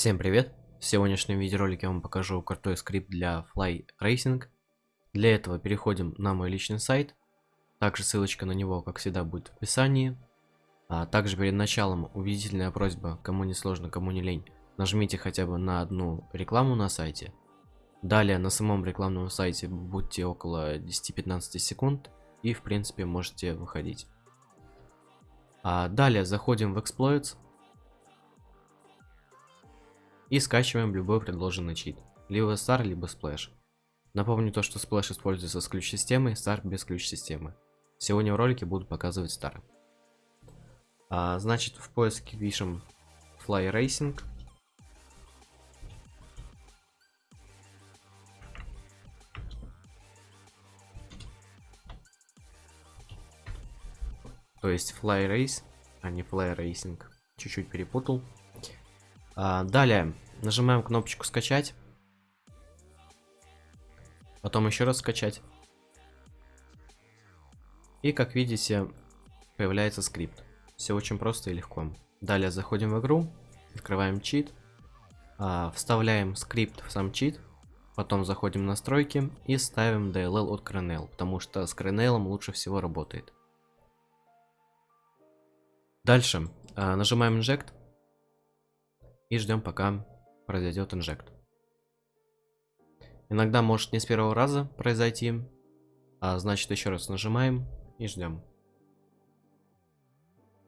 Всем привет! В сегодняшнем видеоролике я вам покажу крутой скрипт для Fly Racing. Для этого переходим на мой личный сайт. Также ссылочка на него, как всегда, будет в описании. А также перед началом убедительная просьба, кому не сложно, кому не лень, нажмите хотя бы на одну рекламу на сайте. Далее на самом рекламном сайте будьте около 10-15 секунд и в принципе можете выходить. А далее заходим в Exploits и скачиваем любой предложенный чит. Либо Star, либо Splash. Напомню то, что Splash используется с ключ-системой, Star без ключ-системы. Сегодня в ролике буду показывать Star. А, значит, в поиске пишем Fly Racing. То есть Fly Race, а не Fly Racing. Чуть-чуть перепутал. А, далее нажимаем кнопочку скачать. Потом еще раз скачать. И как видите, появляется скрипт. Все очень просто и легко. Далее заходим в игру, открываем чит, а, вставляем скрипт в сам чит, потом заходим в настройки и ставим DLL от Kernel, потому что с Kernel лучше всего работает. Дальше а, нажимаем Inject и ждем пока произойдет инжект. Иногда может не с первого раза произойти, а значит еще раз нажимаем и ждем.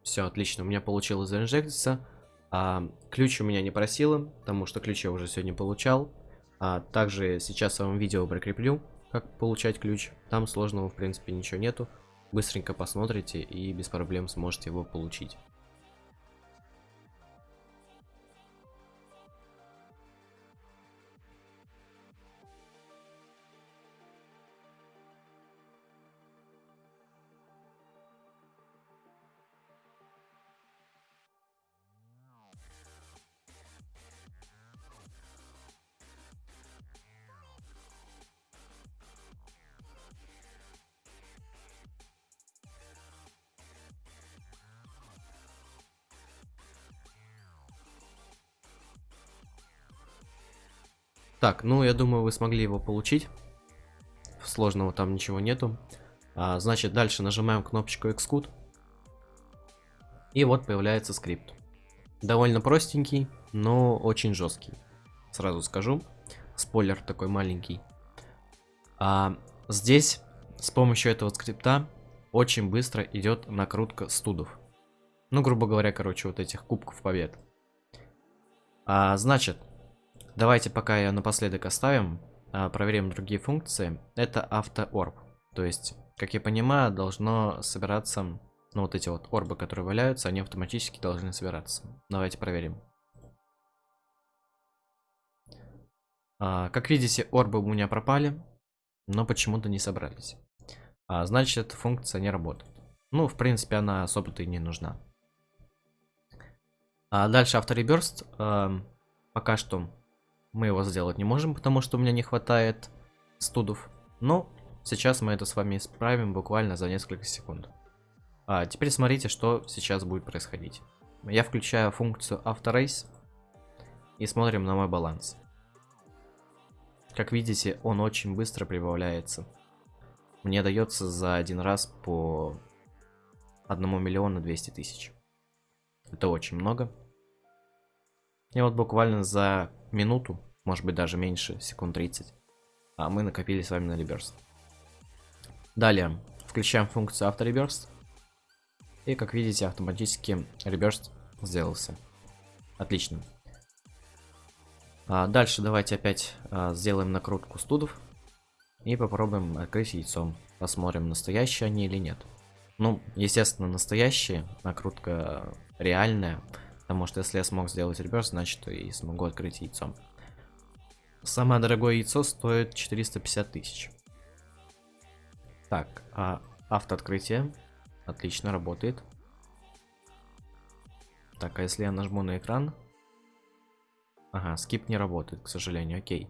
Все, отлично, у меня получилось заинжектиться. А, ключ у меня не просило, потому что ключ я уже сегодня получал. А, также сейчас я вам видео прикреплю, как получать ключ. Там сложного в принципе ничего нету. Быстренько посмотрите и без проблем сможете его получить. Так, ну я думаю, вы смогли его получить. Сложного там ничего нету. А, значит, дальше нажимаем кнопочку Xcode. И вот появляется скрипт. Довольно простенький, но очень жесткий. Сразу скажу. Спойлер такой маленький. А, здесь с помощью этого скрипта очень быстро идет накрутка студов. Ну, грубо говоря, короче, вот этих кубков побед. А, значит, Давайте пока я напоследок оставим, а, проверим другие функции. Это автоорб. То есть, как я понимаю, должно собираться, ну вот эти вот орбы, которые валяются, они автоматически должны собираться. Давайте проверим. А, как видите, орбы у меня пропали, но почему-то не собрались. А, значит, эта функция не работает. Ну, в принципе, она особо-то и не нужна. Дальше автореберст. А, пока что мы его сделать не можем, потому что у меня не хватает студов. Но сейчас мы это с вами исправим буквально за несколько секунд. А теперь смотрите, что сейчас будет происходить. Я включаю функцию AutoRace и смотрим на мой баланс. Как видите, он очень быстро прибавляется. Мне дается за один раз по 1 миллиону 200 тысяч. Это очень много. И вот буквально за минуту, может быть даже меньше, секунд 30, а мы накопили с вами на реберст. Далее, включаем функцию автореберст. И как видите, автоматически реберст сделался. Отлично. А дальше давайте опять а, сделаем накрутку студов. И попробуем открыть яйцом. Посмотрим, настоящие они или нет. Ну, естественно, настоящие. Накрутка реальная. Потому что если я смог сделать реверс, значит и смогу открыть яйцо. Самое дорогое яйцо стоит 450 тысяч. Так, а автооткрытие. Отлично, работает. Так, а если я нажму на экран? Ага, скип не работает, к сожалению, окей.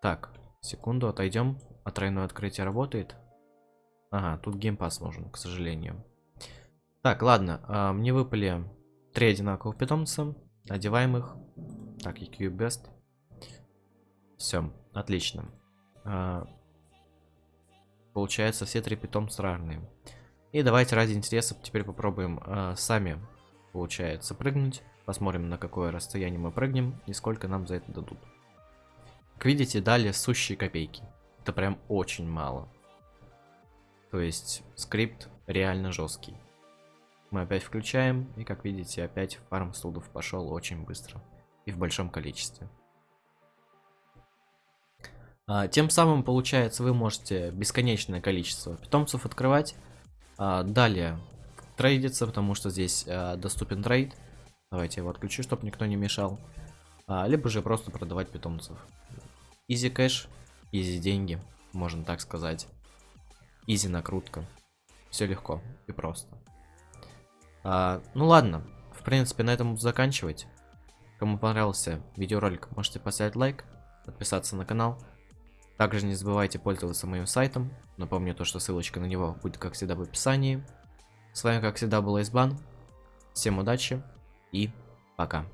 Так, секунду, отойдем. А тройное открытие работает? Ага, тут геймпас нужен, к сожалению. Так, ладно, а, мне выпали три одинаковых питомца. Одеваем их. Так, EQ Best. Все, отлично. А, получается, все три питомца разные. И давайте ради интереса теперь попробуем а, сами, получается, прыгнуть. Посмотрим, на какое расстояние мы прыгнем и сколько нам за это дадут. Как видите, дали сущие копейки. Это прям очень мало. То есть скрипт реально жесткий. Мы опять включаем, и как видите, опять фарм студов пошел очень быстро. И в большом количестве. А, тем самым, получается, вы можете бесконечное количество питомцев открывать. А, далее trade иться, потому что здесь а, доступен trade. Давайте его отключу, чтобы никто не мешал. Либо же просто продавать питомцев. Easy cash, easy деньги, можно так сказать. Easy накрутка. Все легко и просто. А, ну ладно, в принципе на этом заканчивать. Кому понравился видеоролик, можете поставить лайк, подписаться на канал. Также не забывайте пользоваться моим сайтом. Напомню то, что ссылочка на него будет как всегда в описании. С вами как всегда был Айсбан. Всем удачи и пока.